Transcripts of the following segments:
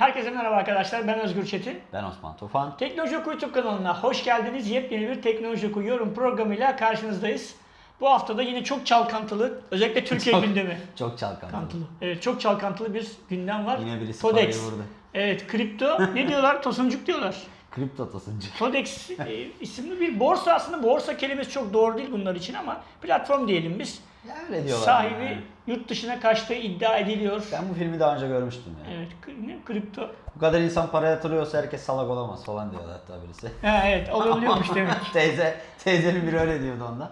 Herkese merhaba arkadaşlar. Ben Özgür Çetin. Ben Osman Tufan. Teknoloji Oku YouTube kanalına hoş geldiniz. Yepyeni bir Teknoloji Oku yorum programıyla karşınızdayız. Bu haftada yine çok çalkantılı, özellikle Türkiye Çok- gündemi. Çok çalkantılı. Evet, çok çalkantılı bir gündem var. Yine birisi Todex. vurdu. Evet, kripto. ne diyorlar? Tosuncuk diyorlar. Kripto tasıncı. Todex e, isimli bir borsa aslında borsa kelimesi çok doğru değil bunlar için ama platform diyelim biz. Ya öyle diyorlar. Sahibi yani. yurt dışına kaçtığı iddia ediliyor. Ben bu filmi daha önce görmüştüm ya. Evet, ne? kripto. Bu kadar insan para yatırıyorsa herkes salak olamaz falan diyordu hatta birisi. Ha, evet, olabiliyormuş demek. Teyze, teyzenin biri öyle diyordu onda.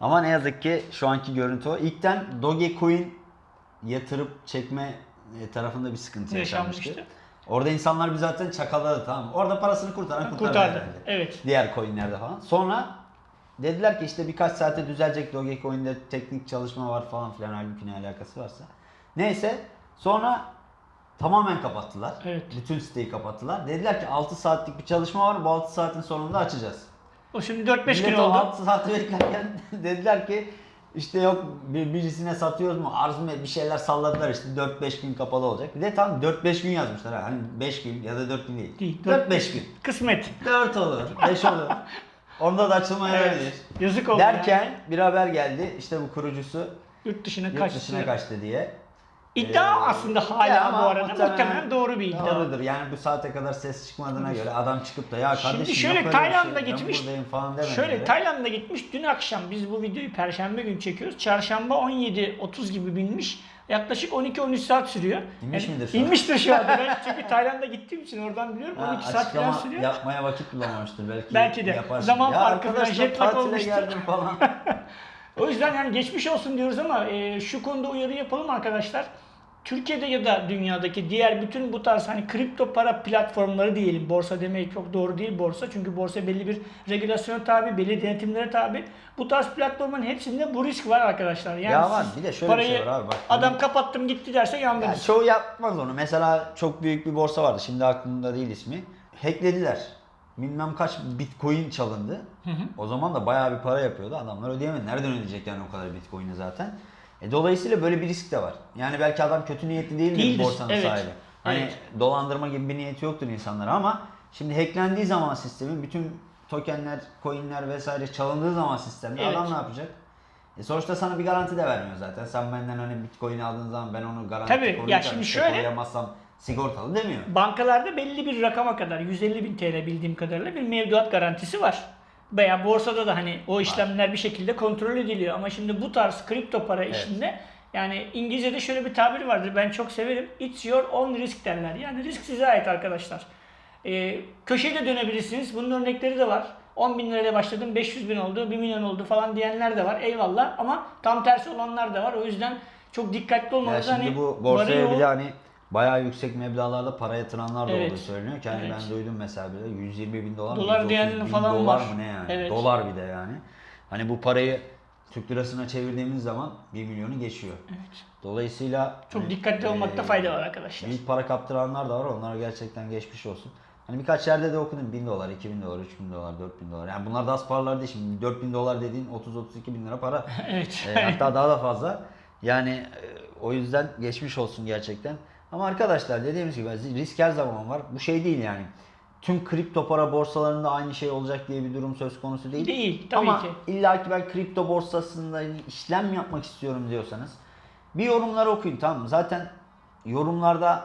Ama ne yazık ki şu anki görüntü o. İlkten Dogecoin yatırıp çekme e, tarafında bir sıkıntı yaşanmıştı. Yaşanmıştı. Orada insanlar bir zaten çakalladı tamam? Orada parasını kurtaran kurtardı. Kurtardı. Evet. Diğer coinlerde falan. Sonra dediler ki işte birkaç saate düzelecek Dogecoin'de teknik çalışma var falan filan halbuki ne alakası varsa. Neyse sonra tamamen kapattılar. Evet. Bütün siteyi kapattılar. Dediler ki 6 saatlik bir çalışma var bu 6 saatin sonunda açacağız. O şimdi 4-5 gün oldu. 6 saat beklerken dediler ki işte yok bir, birisine satıyoruz mu arz mı bir şeyler salladılar işte 4-5 gün kapalı olacak. Bir de tam 4-5 gün yazmışlar ha. hani 5 gün ya da 4 gün değil. Değil, 4-5 gün. Kısmet. 4 olur, 5 olur. Onda da açılmayabilir. Evet. Yazık oldu Derken ya. bir haber geldi. İşte bu kurucusu Yurt dışına yurt kaçtı. dışına kaçtı diye. İddia Ee, aslında hala bu arada muhtemelen, doğru bir iddia. Doğrudur. Yani bu saate kadar ses çıkmadığına göre adam çıkıp da ya Şimdi kardeşim şöyle yok öyle bir Tayland'a şey, gitmiş. falan. Şöyle Tayland'a gitmiş. Dün akşam biz bu videoyu perşembe günü çekiyoruz. Çarşamba 17.30 gibi binmiş. Yaklaşık 12-13 saat sürüyor. İnmiş midir şu an? İnmiştir şu anda. Ben çünkü Tayland'a gittiğim için oradan biliyorum. Ha, 12 saat falan sürüyor. yapmaya vakit bulamamıştır belki. Belki de. yaparsın. Zaman ya farkı falan, arkadaşlar jet lag olmuştur. geldim falan. O yüzden yani geçmiş olsun diyoruz ama e, şu konuda uyarı yapalım arkadaşlar. Türkiye'de ya da dünyadaki diğer bütün bu tarz hani kripto para platformları diyelim. Borsa demeyi çok doğru değil borsa. Çünkü borsa belli bir regülasyona tabi, belli denetimlere tabi. Bu tarz platformların hepsinde bu risk var arkadaşlar. Yani Ya var, bir de şöyle bir şey var abi, bak. Adam kapattım gitti derse Yani yandınız. çoğu yapmaz onu. Mesela çok büyük bir borsa vardı. Şimdi aklımda değil ismi. Hacklediler. Bilmem kaç bitcoin çalındı. O zaman da bayağı bir para yapıyordu. Adamlar ödeyemedi. Nereden ödeyecek yani o kadar bitcoin'i zaten? E, dolayısıyla böyle bir risk de var. Yani belki adam kötü niyetli değildir, Değildir, borsanın evet. sahibi. Hani Evet. dolandırma gibi bir niyeti yoktur insanlara ama şimdi hacklendiği zaman sistemin bütün tokenler, coinler vesaire çalındığı zaman sistemde Evet. adam ne yapacak? E sonuçta sana bir garanti de vermiyor zaten. Sen benden hani bitcoin aldığın zaman ben onu garanti Tabii, ya koruyacağım. şimdi İşte şöyle- koruyamazsam sigortalı demiyor. Bankalarda belli bir rakama kadar 150 bin TL bildiğim kadarıyla bir mevduat garantisi var. Veya borsada da hani o işlemler bir şekilde kontrol ediliyor. Ama şimdi bu tarz kripto para işinde yani İngilizce'de şöyle bir tabir vardır ben çok severim. It's your own risk derler. Yani risk size ait arkadaşlar. Ee, köşeye de dönebilirsiniz. Bunun örnekleri de var. 10 bin lirayla başladım 500 bin oldu 1 milyon oldu falan diyenler de var. Eyvallah ama tam tersi olanlar da var. O yüzden çok dikkatli olmanız şimdi hani bu borsaya de hani bayağı yüksek meblağlarda para yatıranlar da Evet. olduğu söyleniyor ki hani Evet. ben duydum mesela bile 120 bin dolar mı, Dolar 130 diyenler bin falan dolar var. mı ne yani? Evet. Dolar bir de yani. Hani bu parayı Türk lirasına çevirdiğimiz zaman 1 milyonu geçiyor. Evet. Dolayısıyla Çok hani, dikkatli olmakta e, fayda var arkadaşlar. Büyük para kaptıranlar da var. Onlara gerçekten geçmiş olsun. Hani birkaç yerde de okudum. 1000 dolar, 2000 dolar, 3000 dolar, 4000 dolar. Yani bunlar da az paralar değil. Şimdi 4000 dolar dediğin 30-32 bin lira para. Evet. E, hatta daha da fazla. Yani e, o yüzden geçmiş olsun gerçekten. Ama arkadaşlar dediğimiz gibi risk her zaman var. Bu şey değil yani. Tüm kripto para borsalarında aynı şey olacak diye bir durum söz konusu değil. Değil, tabii Ama ki. illa ki ben kripto borsasında işlem yapmak istiyorum diyorsanız bir yorumları okuyun tamam mı? Zaten yorumlarda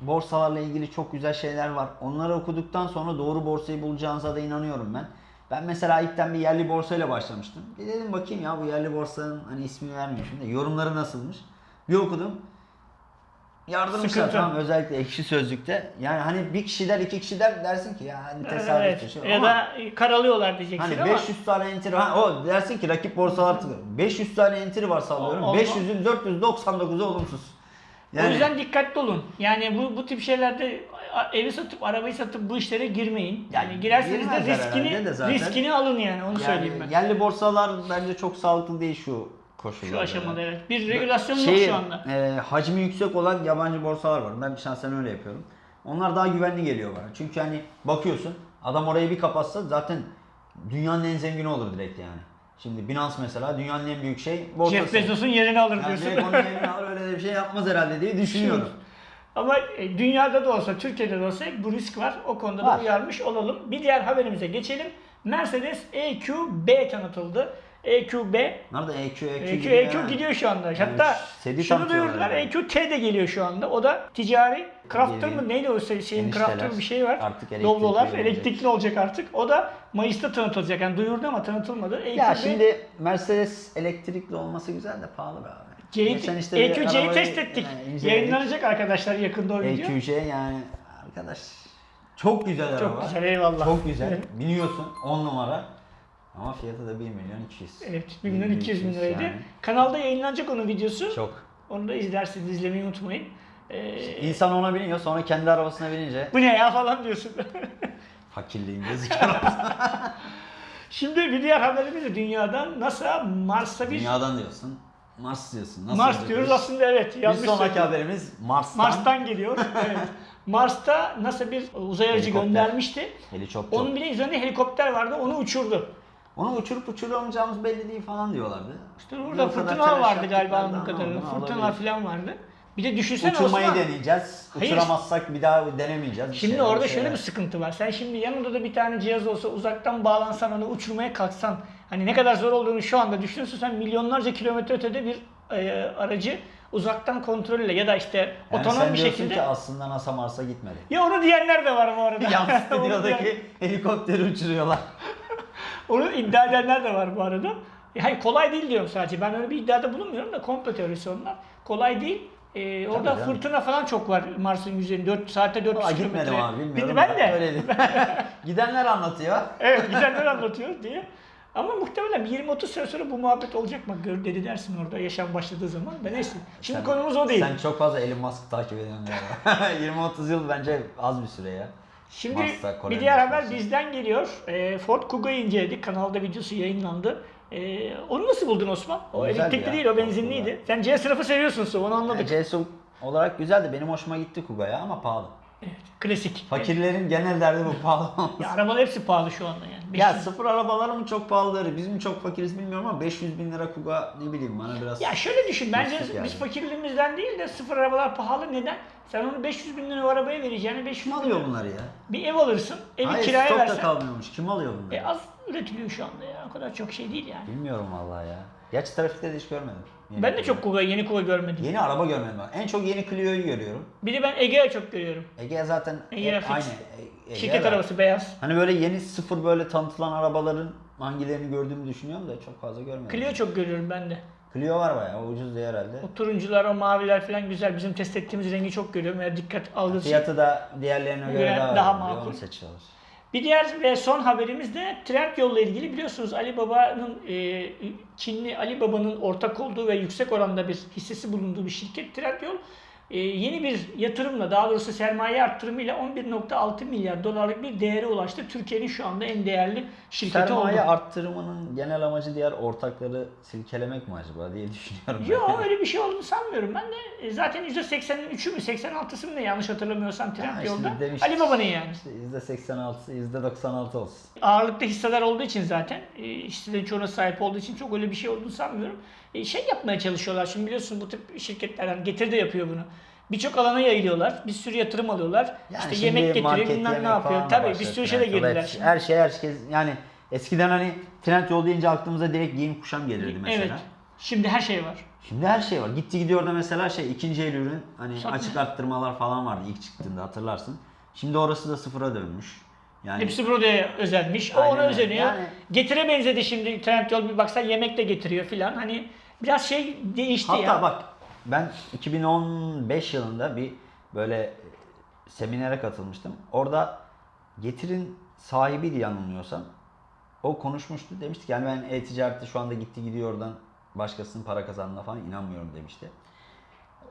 borsalarla ilgili çok güzel şeyler var. Onları okuduktan sonra doğru borsayı bulacağınıza da inanıyorum ben. Ben mesela ilkten bir yerli borsayla başlamıştım. Bir dedim bakayım ya bu yerli borsanın hani ismini vermiyorum şimdi. Yorumları nasılmış? Bir okudum. Yardırmışlar Sıkıntı. tamam özellikle ekşi sözlükte. Yani hani bir kişi der iki kişi der dersin ki ya hani tesadüf Evet. şey. Ya Ama- da karalıyorlar diyeceksin Hani ama 500 tane entry ha, o dersin ki rakip borsalar tıkıyor. 500 tane entry var sallıyorum. O- o- 500'ün 499'u olumsuz. o yüzden dikkatli olun. Yani bu bu tip şeylerde evi satıp arabayı satıp bu işlere girmeyin. Yani Yani girerseniz de riskini de zaten. riskini alın yani onu söyleyeyim ben. Yerli borsalar bence çok sağlıklı değil şu koşullarda. Şu aşamada evet. Bir regülasyon Şey, yok şu anda. e, hacmi yüksek olan yabancı borsalar var. Ben şahsen öyle yapıyorum. Onlar daha güvenli geliyor bana. Çünkü hani bakıyorsun adam orayı bir kapatsa zaten dünyanın en zengini olur direkt yani. Şimdi Binance mesela dünyanın en büyük şey borsası. Jeff Bezos'un yerini alır Yani diyorsun. direkt onun yerini alır öyle bir şey yapmaz herhalde diye düşünüyorum. Ama e, dünyada da olsa, Türkiye'de de olsa bu risk var. O konuda da Var. uyarmış olalım. Bir diğer haberimize geçelim. Mercedes EQB tanıtıldı. EQB Nerede E EQ, EQ, EQ, gidiyor EQ yani. gidiyor şu anda. Yani Hatta seri şunu duyurdular. yani. EQT de geliyor şu anda. O da ticari Crafter mı neydi o şey- şeyin. Crafter bir şey var. Artık elektrikli Doblolar olacak. elektrikli olacak artık. O da Mayıs'ta tanıtılacak. Yani duyurdu ama tanıtılmadı. EQB, Ya şimdi Mercedes elektrikli olması güzel de pahalı be abi. Geçen işte EQC'yi test ettik. yani. Yayınlanacak arkadaşlar yakında o video. EQC yani arkadaş çok güzel araba. Çok güzel eyvallah. Çok güzel. Evet. Biniyorsun 10 numara. Ama fiyatı da 1 milyon 200. Evet, 1 milyon 200 bin liraydı. yani. Kanalda yayınlanacak onun videosu. Çok. Onu da izlersiniz, izlemeyi unutmayın. Ee, İnsan ona biniyor sonra kendi arabasına binince bu ne ya falan diyorsun. fakirliğin gözüküyor. Şimdi bir diğer haberimiz de dünyadan NASA Mars'a bir Dünyadan diyorsun. Mars diyorsun. Nasıl Mars olacak diyoruz aslında evet Bir sonraki söyledim. haberimiz Mars'tan. Mars'tan geliyor. evet. Mars'ta NASA bir uzay aracı Helikopter. göndermişti. Helikopter. Onun bile üzerinde helikopter vardı. Onu uçurdu. Onu uçurup uçuramayacağımız belli değil falan diyorlardı. İşte orada telaş vardı galiba anladığım kadarıyla. alabilir. falan vardı. Bir de düşünsene Uçurmayı Osman. deneyeceğiz. Hayır. Uçuramazsak bir daha denemeyeceğiz. Şimdi şeyler, orada bir şöyle bir sıkıntı var. Sen şimdi yanında da bir tane cihaz olsa uzaktan bağlansan onu uçurmaya kalksan hani ne kadar zor olduğunu şu anda düşünüyorsun. Sen milyonlarca kilometre ötede bir e, aracı uzaktan kontrolle ya da işte yani otonom bir şekilde. ki aslında NASA Mars'a gitmedi. Ya onu diyenler de var bu arada. Yan stüdyodaki helikopteri uçuruyorlar. Onu iddia edenler de var bu arada. E, Hayır kolay değil diyorum sadece. Ben öyle bir iddiada bulunmuyorum da komplo teorisi onlar. Kolay değil. Ee, orada canım. fırtına falan çok var Mars'ın yüzeyinde. 4 saatte 400 Aa, kilometre. gitmedim abi bilmiyorum. Ben de. Öyle. Gidenler anlatıyor. Evet gidenler anlatıyor diye. Ama muhtemelen bir 20-30 sene sonra bu muhabbet olacak bak gör dedi dersin orada yaşam başladığı zaman. Ben neyse. Şimdi Sen- konumuz o değil. Sen çok fazla Elon Musk'ı takip ediyorsun galiba. 20-30 yıl bence az bir süre ya. Şimdi Kore'nin bir diğer haber bizden geliyor. Ee, Ford Kuga'yı inceledik. Kanalda videosu yayınlandı. Ee, onu nasıl buldun Osman? O elektrikli ya, değil, o benzinliydi. Sen C sınıfı seviyorsun Su, onu anladık. Yani CSU olarak güzeldi. Benim hoşuma gitti Kuga ya ama pahalı. Evet, klasik. Fakirlerin genel derdi bu pahalı olması. Ya arabalar hepsi pahalı şu anda yani. Ya 500 sıfır arabalar mı çok pahalıdır, biz mi çok fakiriz bilmiyorum ama 500 bin lira Kuga ne bileyim bana biraz... Ya şöyle düşün bence yani. biz fakirliğimizden değil de sıfır arabalar pahalı. Neden? Sen onu 500 bin lira o arabaya vereceğine 500 Kim bin alıyor lira- bunları ya? Bir ev alırsın, evi Hayır kiraya stok da versen. kalmıyormuş. Kim alıyor bunları? E az üretiliyor şu anda ya. O kadar çok şey değil yani. Bilmiyorum vallahi ya. Gerçi trafikte de hiç görmedim. Yeni Ben de çok Kuga, yeni Kuga görmedim. Yeni araba görmedim ben. En çok yeni Clio'yu görüyorum. Bir de ben Ege'ye çok görüyorum. Ege zaten Ege e, aynı. E- Ege Şirket de- arabası beyaz. Hani böyle yeni sıfır böyle tanıtılan arabaların hangilerini gördüğümü düşünüyorum da çok fazla görmedim. Clio çok görüyorum ben de. Clio var bayağı ucuz diye herhalde. O turuncular, o maviler falan güzel. Bizim test ettiğimiz rengi çok görüyorum. Eğer dikkat algısı. Fiyatı da diğerlerine göre Göre daha, daha makul. Onu seçiyorlar. Bir diğer ve son haberimiz de Trendyol'la ilgili biliyorsunuz Ali Baba'nın e, Çinli Ali Baba'nın ortak olduğu ve yüksek oranda bir hissesi bulunduğu bir şirket Trendyol e, yeni bir yatırımla daha doğrusu sermaye arttırımıyla 11.6 milyar dolarlık bir değere ulaştı. Türkiye'nin şu anda en değerli şirketi Sermaye oldu. arttırımının genel amacı diğer ortakları silkelemek mi acaba diye düşünüyorum. Yok öyle bir şey olduğunu sanmıyorum. Ben de e, zaten %83'ü mü 86'sı mı ne yanlış hatırlamıyorsam işte Trendyol'da. demiş- Ali Baba'nın yani. İşte %86'sı %96 olsun. ağırlıkta hisseler olduğu için zaten e, hisselerin çoğuna sahip olduğu için çok öyle bir şey olduğunu sanmıyorum. E, şey yapmaya çalışıyorlar şimdi biliyorsun bu tip şirketler hani Getir de yapıyor bunu. Birçok alana yayılıyorlar. Bir sürü yatırım alıyorlar. Yani işte yemek getiriyor bilmem ne yapıyor. Tabii bir sürü Trendyol'da. girdiler şimdi. Her şey herkes yani eskiden hani Trendyol deyince aklımıza direkt giyim kuşam gelirdi mesela. Evet. Şimdi her şey var. Şimdi her şey var. Gitti gidiyor da mesela şey ikinci el ürün hani Satma. açık arttırmalar falan vardı ilk çıktığında hatırlarsın. Şimdi orası da sıfıra dönmüş. Yani Hepsi burada özelmiş. O Aynen ona öyle. özeniyor. Yani- Getire benzedi şimdi Trendyol bir baksan yemek de getiriyor filan. Hani biraz şey değişti hatta ya. bak ben 2015 yılında bir böyle e, seminere katılmıştım. Orada Getir'in sahibiydi yanılmıyorsam. O konuşmuştu. Demişti ki yani ben e-ticarette şu anda gitti gidiyor oradan başkasının para kazandığına falan inanmıyorum demişti.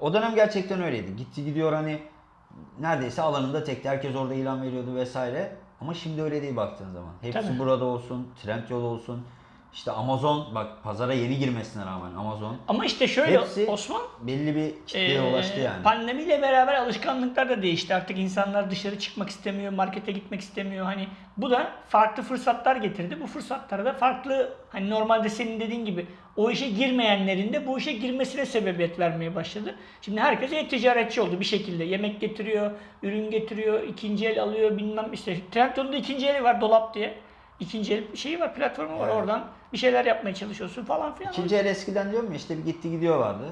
O dönem gerçekten öyleydi. Gitti gidiyor hani neredeyse alanında tekti. Herkes orada ilan veriyordu vesaire. Ama şimdi öyle değil baktığın zaman. Hepsi Tabii. burada olsun, Trendyol olsun. İşte Amazon bak pazara yeni girmesine rağmen Amazon Ama işte şöyle Hepsi Osman belli bir kitleye Ee, ulaştı yani. Pandemiyle beraber alışkanlıklar da değişti. Artık insanlar dışarı çıkmak istemiyor, markete gitmek istemiyor. Hani bu da farklı fırsatlar getirdi. Bu fırsatlara da farklı hani normalde senin dediğin gibi o işe girmeyenlerin de bu işe girmesine sebebiyet vermeye başladı. Şimdi herkes e-ticaretçi oldu bir şekilde. Yemek getiriyor, ürün getiriyor, ikinci el alıyor bilmem işte. Trendyol'un da ikinci eli var dolap diye. İkinci el şeyi var, platformu var. Evet. Oradan bir şeyler yapmaya çalışıyorsun falan filan. İkinci el eskiden diyorum ya işte bir gitti gidiyor vardı.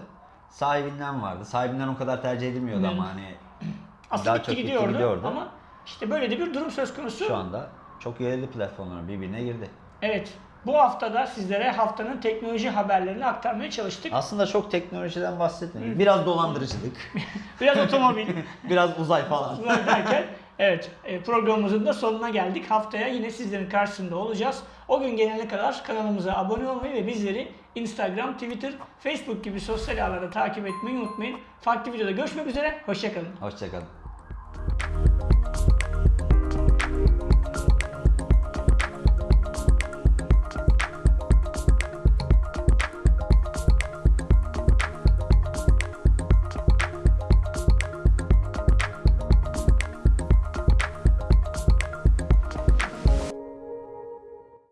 Sahibinden vardı. Sahibinden o kadar tercih edilmiyordu Hı. ama hani Aslında daha gitti çok gitti gidiyordu, gidiyordu. ama işte böyle de bir durum söz konusu. şu anda çok yayıldı platformlar birbirine girdi. Evet. Bu haftada sizlere haftanın teknoloji haberlerini aktarmaya çalıştık. Aslında çok teknolojiden bahsetmedik. Biraz dolandırıcılık, Biraz otomobil biraz uzay falan. derken evet e, programımızın da sonuna geldik. Haftaya yine sizlerin karşısında olacağız. O gün gelene kadar kanalımıza abone olmayı ve bizleri Instagram, Twitter, Facebook gibi sosyal ağlarda takip etmeyi unutmayın. Farklı videoda görüşmek üzere. Hoşçakalın. Hoşçakalın.